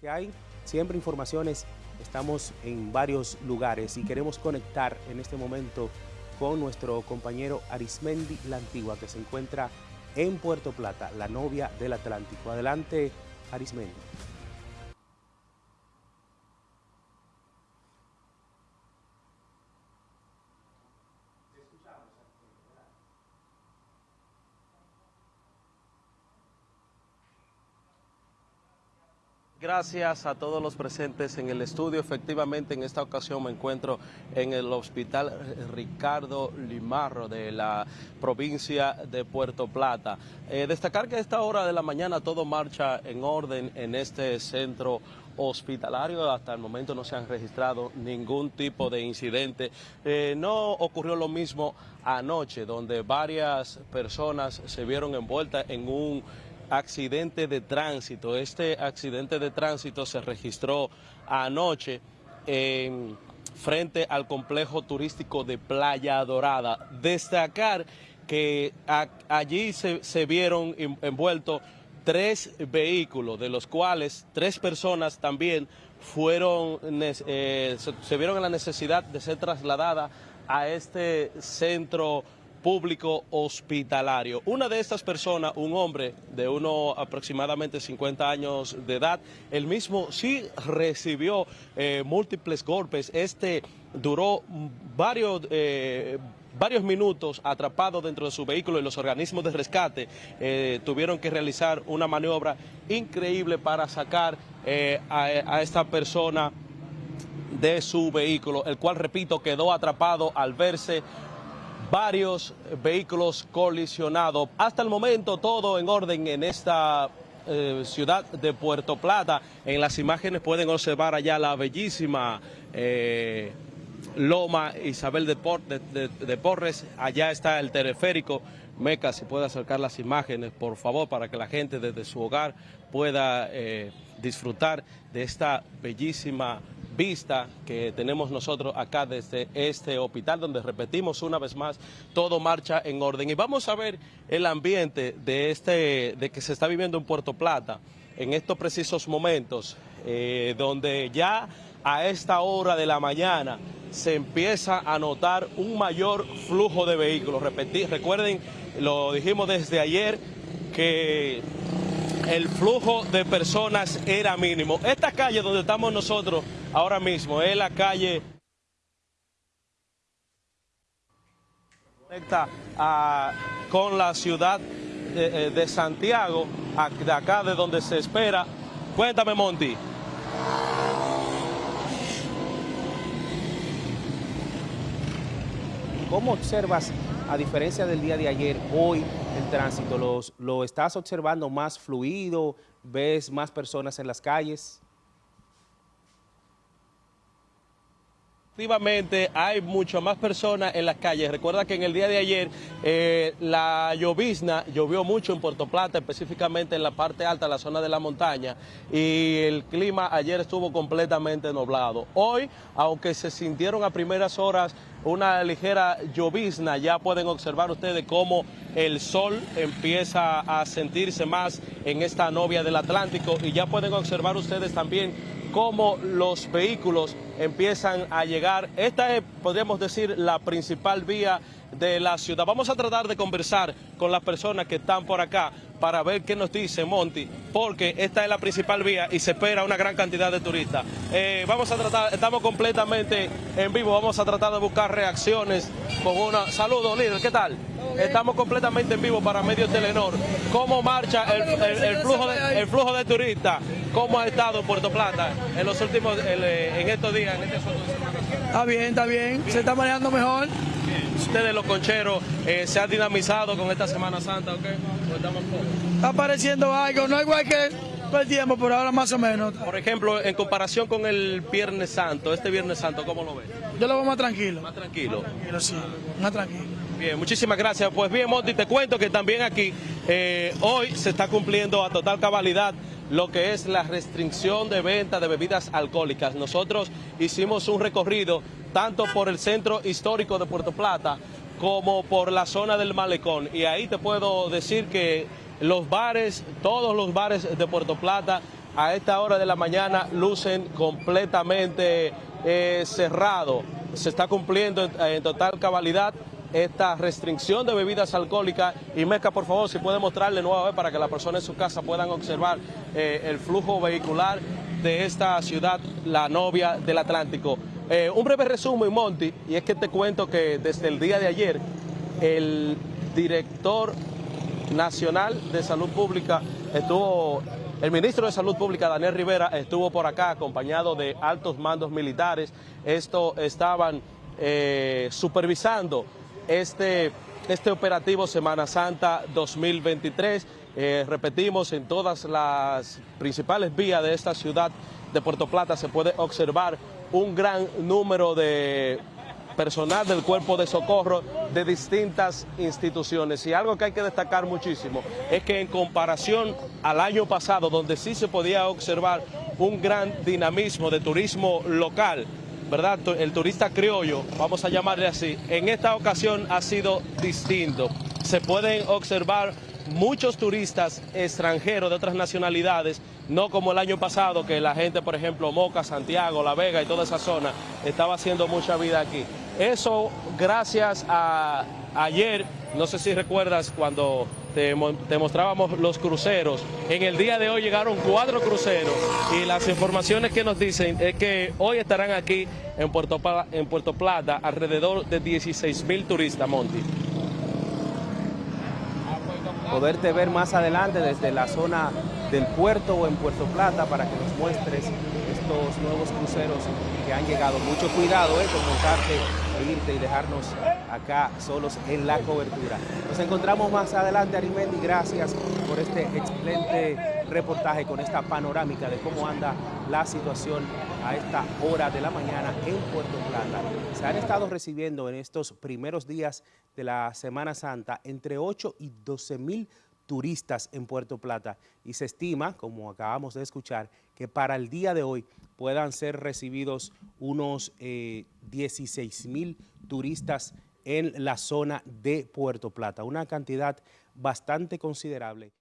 Que hay siempre informaciones, estamos en varios lugares y queremos conectar en este momento con nuestro compañero Arismendi La Antigua, que se encuentra en Puerto Plata, la novia del Atlántico. Adelante, Arismendi. Gracias a todos los presentes en el estudio. Efectivamente, en esta ocasión me encuentro en el Hospital Ricardo Limarro de la provincia de Puerto Plata. Eh, destacar que a esta hora de la mañana todo marcha en orden en este centro hospitalario. Hasta el momento no se han registrado ningún tipo de incidente. Eh, no ocurrió lo mismo anoche, donde varias personas se vieron envueltas en un accidente de tránsito. Este accidente de tránsito se registró anoche en frente al complejo turístico de Playa Dorada. Destacar que allí se, vieron envueltos tres vehículos, de los cuales tres personas también fueron, eh, se vieron en la necesidad de ser trasladadas a este centro público hospitalario. Una de estas personas, un hombre de uno aproximadamente 50 años de edad, el mismo sí recibió eh, múltiples golpes. Este duró varios... Eh, varios minutos atrapado dentro de su vehículo y los organismos de rescate eh, tuvieron que realizar una maniobra increíble para sacar a esta persona de su vehículo, el cual, repito, quedó atrapado al verse varios vehículos colisionados. Hasta el momento todo en orden en esta eh, ciudad de Puerto Plata. En las imágenes pueden observar allá la bellísima eh, Loma Isabel de, Porres. Allá está el teleférico. Meca, si puede acercar las imágenes, por favor, para que la gente desde su hogar pueda eh, disfrutar de esta bellísima vista que tenemos nosotros acá desde este hospital, donde repetimos una vez más, todo marcha en orden. Y vamos a ver el ambiente de, este, de que se está viviendo en Puerto Plata en estos precisos momentos, eh, donde ya a esta hora de la mañana se empieza a notar un mayor flujo de vehículos. Recuerden, lo dijimos desde ayer, que el flujo de personas era mínimo. Esta calle donde estamos nosotros ahora mismo es la calle conecta con la ciudad de, eh, de Santiago, de acá de donde se espera. Cuéntame, Monty. ¿Cómo observas, a diferencia del día de ayer, hoy el tránsito? ¿Los, ¿Lo estás observando más fluido? ¿Ves más personas en las calles? Efectivamente, hay mucho más personas en las calles. Recuerda que en el día de ayer eh, la llovizna llovió mucho en Puerto Plata, específicamente en la parte alta, la zona de la montaña, y el clima ayer estuvo completamente nublado. Hoy, aunque se sintieron a primeras horas una ligera llovizna, ya pueden observar ustedes cómo el sol empieza a sentirse más en esta novia del Atlántico y ya pueden observar ustedes también cómo los vehículos empiezan a llegar. Esta es, podríamos decir, la principal vía de la ciudad. Vamos a tratar de conversar con las personas que están por acá para ver qué nos dice Monty, porque esta es la principal vía y se espera una gran cantidad de turistas. Eh, vamos a tratar, estamos completamente en vivo, vamos a tratar de buscar reacciones con una... Saludos, líder, ¿qué tal? Estamos completamente en vivo para Medio Telenor. ¿Cómo marcha el, flujo, de, el flujo de turistas? ¿Cómo ha estado Puerto Plata en los últimos, eh, en estos días, en este Está bien, está bien, se está manejando mejor ustedes los concheros eh, se han dinamizado con esta Semana Santa o qué? Está apareciendo algo, no igual que el tiempo, pero ahora más o menos. Por ejemplo, en comparación con el Viernes Santo, este Viernes Santo, ¿cómo lo ves? Yo lo veo más tranquilo. Más tranquilo. Más tranquilo, sí, más tranquilo. Bien, muchísimas gracias. Pues bien, Monty, te cuento que también aquí eh, hoy se está cumpliendo a total cabalidad lo que es la restricción de venta de bebidas alcohólicas. Nosotros hicimos un recorrido tanto por el centro histórico de Puerto Plata como por la zona del malecón. Y ahí te puedo decir que los bares, todos los bares de Puerto Plata a esta hora de la mañana lucen completamente eh, cerrados. Se está cumpliendo en, total cabalidad esta restricción de bebidas alcohólicas y Mezca, por favor, si puede mostrarle nuevamente para que las personas en su casa puedan observar eh, el flujo vehicular de esta ciudad, la novia del Atlántico. Eh, un breve resumen, Monty, y es que te cuento que desde el día de ayer el director nacional de salud pública estuvo, el ministro de salud pública, Daniel Rivera, estuvo por acá acompañado de altos mandos militares. Esto estaban eh, supervisando este, este operativo Semana Santa 2023. Eh, repetimos, en todas las principales vías de esta ciudad de Puerto Plata se puede observar un gran número de personal del cuerpo de socorro de distintas instituciones. Y algo que hay que destacar muchísimo es que en comparación al año pasado, donde sí se podía observar un gran dinamismo de turismo local, ¿verdad? El turista criollo, vamos a llamarle así, en esta ocasión ha sido distinto. Se pueden observar muchos turistas extranjeros de otras nacionalidades, no como el año pasado que la gente, por ejemplo, Moca, Santiago, La Vega y toda esa zona estaba haciendo mucha vida aquí. Eso gracias a ayer, no sé si recuerdas cuando te, mostrábamos los cruceros, en el día de hoy llegaron cuatro cruceros y las informaciones que nos dicen es que hoy estarán aquí en Puerto, en Puerto Plata alrededor de 16 mil turistas, Monty poderte ver más adelante desde la zona del puerto o en Puerto Plata para que nos muestres estos nuevos cruceros que han llegado. Mucho cuidado eh, con montarte e irte y dejarnos acá solos en la cobertura. Nos encontramos más adelante, Arimendi. Gracias por este excelente reportaje con esta panorámica de cómo anda la situación a esta hora de la mañana en Puerto Plata. Se han estado recibiendo en estos primeros días de la Semana Santa entre 8 y 12 mil turistas en Puerto Plata y se estima, como acabamos de escuchar, que para el día de hoy puedan ser recibidos unos 16 eh, mil turistas en la zona de Puerto Plata, una cantidad bastante considerable.